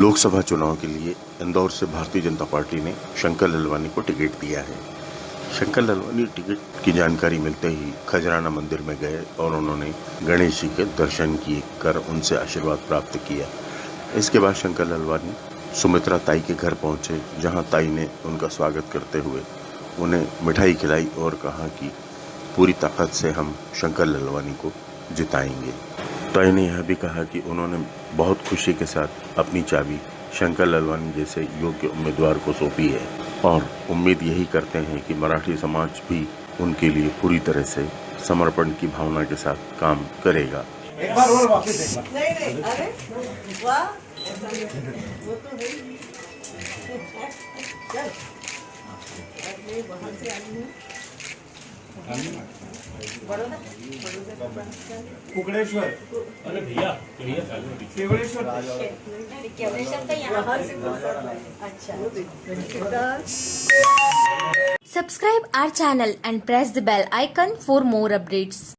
लोकसभा चुनाव के लिए इंदौर से भारतीय जनता पार्टी ने शंकर ललवानी को टिकट दिया है। शंकर ललवानी टिकट की जानकारी मिलते ही खजराना मंदिर में गए और उन्होंने गणेश जी के दर्शन किए, कर उनसे आशीर्वाद प्राप्त किया। इसके बाद शंकर ललवानी सुमित्रा ताई के घर पहुँचे, जहाँ ताई ने उनका स्वागत करते हुए उन्हें मिठाई खिलाई और कहा कि पूरी ताकत से हम शंकर ललवानी को जिताएँगे। ताई ने यह भी कहा कि उन्होंने बहुत खुशी के साथ अपनी चाबी शंकर ललवानी जैसे योग्य उम्मीदवार को सौंपी है। और उम्मीद यही करते हैं कि मराठी समाज भी उनके लिए पूरी तरह से समर्पण की भावना के साथ काम करेगा। एक बार और वापस एक बार नहीं नहीं कुकड़ेश्वर अरे भैया भैया चालू है। केवड़ेश्वर वहाँ से फुर्सत में। अच्छा कितना Subscribe our channel and press the bell icon for more updates.